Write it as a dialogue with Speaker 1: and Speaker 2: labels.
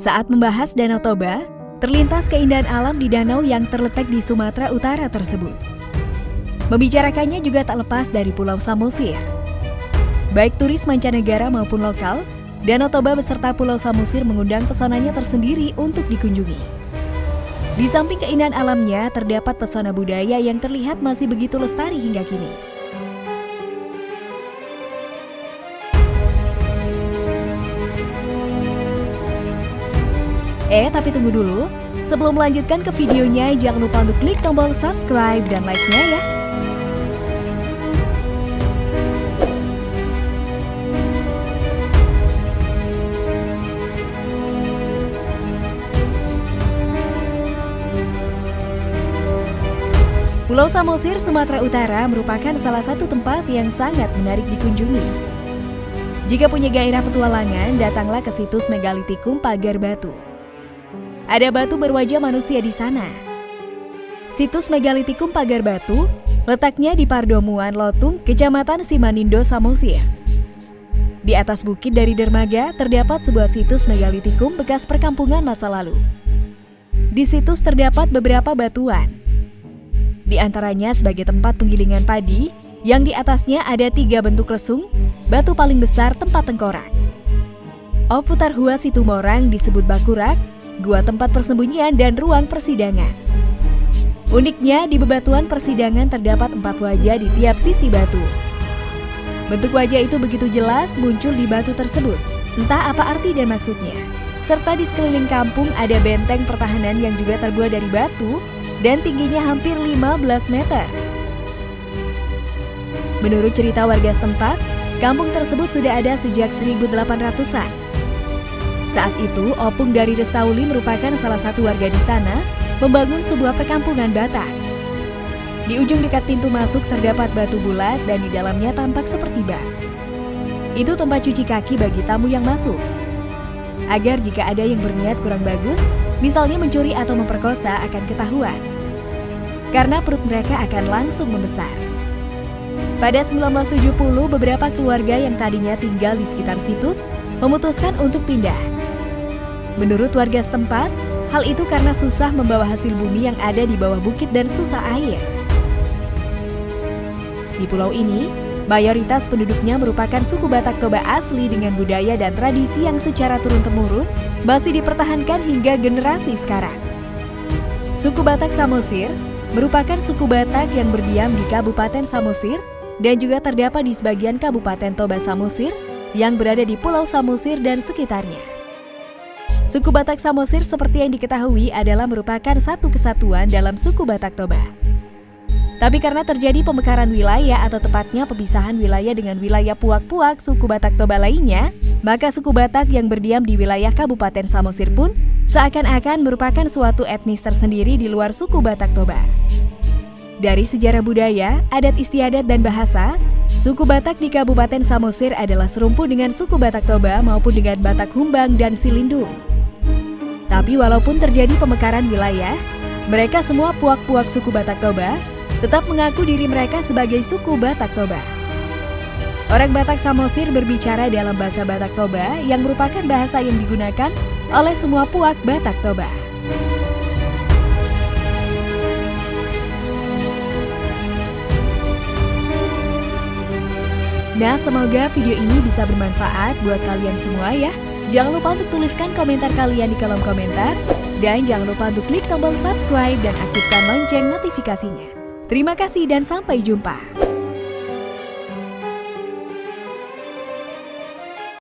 Speaker 1: Saat membahas Danau Toba, terlintas keindahan alam di danau yang terletak di Sumatera Utara tersebut. Membicarakannya juga tak lepas dari Pulau Samosir. Baik turis mancanegara maupun lokal, Danau Toba beserta Pulau Samosir mengundang pesonanya tersendiri untuk dikunjungi. Di samping keindahan alamnya, terdapat pesona budaya yang terlihat masih begitu lestari hingga kini. Eh, tapi tunggu dulu. Sebelum melanjutkan ke videonya, jangan lupa untuk klik tombol subscribe dan like-nya ya. Pulau Samosir, Sumatera Utara merupakan salah satu tempat yang sangat menarik dikunjungi. Jika punya gairah petualangan, datanglah ke situs Megalitikum Pagar Batu. Ada batu berwajah manusia di sana. Situs Megalitikum Pagar Batu letaknya di Pardomuan Lotung, Kecamatan Simanindo, Samosir. Di atas bukit dari dermaga terdapat sebuah situs megalitikum bekas perkampungan masa lalu. Di situs terdapat beberapa batuan, di antaranya sebagai tempat penggilingan padi, yang di atasnya ada tiga bentuk lesung, batu paling besar tempat tengkorak. Oputar Hua Situmorang disebut Bakurak, gua tempat persembunyian dan ruang persidangan. Uniknya, di bebatuan persidangan terdapat empat wajah di tiap sisi batu. Bentuk wajah itu begitu jelas muncul di batu tersebut, entah apa arti dan maksudnya. Serta di sekeliling kampung ada benteng pertahanan yang juga terbuat dari batu dan tingginya hampir 15 meter. Menurut cerita warga setempat, kampung tersebut sudah ada sejak 1800-an. Saat itu, Opung dari Restauli merupakan salah satu warga di sana membangun sebuah perkampungan Batak. Di ujung dekat pintu masuk terdapat batu bulat dan di dalamnya tampak seperti bak. Itu tempat cuci kaki bagi tamu yang masuk. Agar jika ada yang berniat kurang bagus, misalnya mencuri atau memperkosa akan ketahuan. Karena perut mereka akan langsung membesar. Pada 1970, beberapa keluarga yang tadinya tinggal di sekitar situs memutuskan untuk pindah. Menurut warga setempat, hal itu karena susah membawa hasil bumi yang ada di bawah bukit dan susah air. Di pulau ini, mayoritas penduduknya merupakan suku Batak Toba asli dengan budaya dan tradisi yang secara turun-temurun masih dipertahankan hingga generasi sekarang. Suku Batak Samosir merupakan suku Batak yang berdiam di Kabupaten Samosir dan juga terdapat di sebagian Kabupaten Toba Samosir yang berada di Pulau Samosir dan sekitarnya. Suku Batak Samosir seperti yang diketahui adalah merupakan satu kesatuan dalam suku Batak Toba. Tapi karena terjadi pemekaran wilayah atau tepatnya pemisahan wilayah dengan wilayah Puak-Puak suku Batak Toba lainnya, maka suku Batak yang berdiam di wilayah Kabupaten Samosir pun seakan-akan merupakan suatu etnis tersendiri di luar suku Batak Toba. Dari sejarah budaya, adat istiadat dan bahasa, suku Batak di Kabupaten Samosir adalah serumpu dengan suku Batak Toba maupun dengan Batak Humbang dan Silindung. Tapi walaupun terjadi pemekaran wilayah, mereka semua puak-puak suku Batak Toba tetap mengaku diri mereka sebagai suku Batak Toba. Orang Batak Samosir berbicara dalam bahasa Batak Toba yang merupakan bahasa yang digunakan oleh semua puak Batak Toba. Nah, semoga video ini bisa bermanfaat buat kalian semua ya. Jangan lupa untuk tuliskan komentar kalian di kolom komentar. Dan jangan lupa untuk klik tombol subscribe dan aktifkan lonceng notifikasinya. Terima kasih dan sampai jumpa.